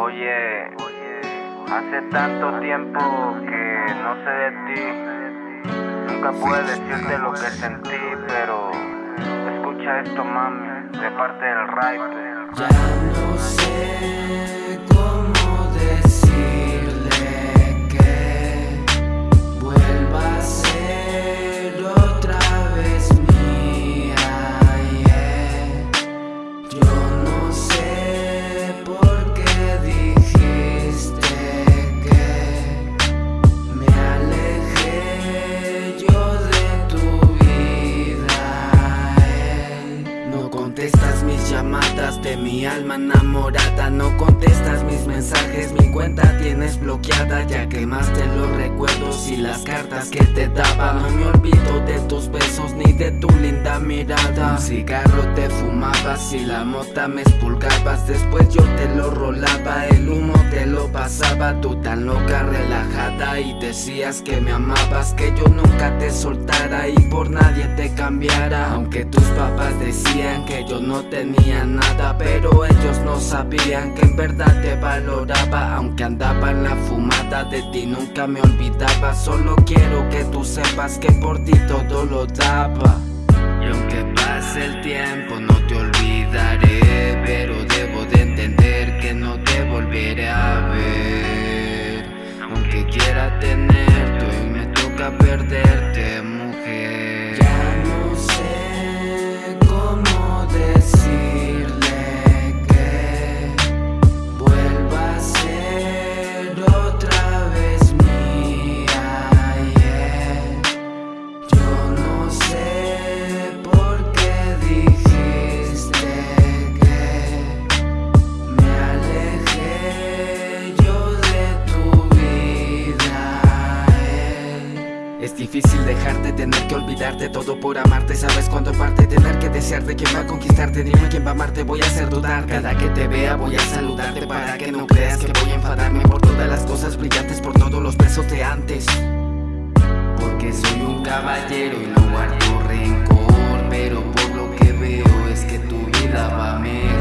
Oye, hace tanto tiempo que no sé de ti. Nunca pude decirte lo que sentí, pero escucha esto, mami, de parte del rap. Ya no sé de mi alma enamorada. No contestas mis mensajes, mi cuenta tienes bloqueada Ya quemaste los recuerdos y las cartas que te daba. No me olvido de tus besos ni de tu linda mirada. Un cigarro te fumabas y la mota me espulgabas Después yo te lo rolaba, el humo te lo pasaba Tú tan loca, relajada y decías que me amabas Que yo nunca te soltara y por nadie te cambiara. Aunque tus papás decían que yo no tenía nada Pero ellos no sabían que en verdad te valoraba. Aunque andaba en la fumada de ti nunca me olvidaba. Solo quiero que tú sepas que por ti todo lo daba. Y aunque pase el tiempo no te toca Es difícil dejarte, tener que olvidarte todo por amarte. Sabes cuándo parte, tener que desearte. ¿Quién va a conquistarte? Dime quién va a amarte, voy a hacer dudar. Cada que te vea voy a saludarte Para que no creas que voy a enfadarme Por todas las cosas brillantes, por todos los besos de antes. Porque soy un caballero y no guardo rencor Pero por lo que veo es que tu vida va mejor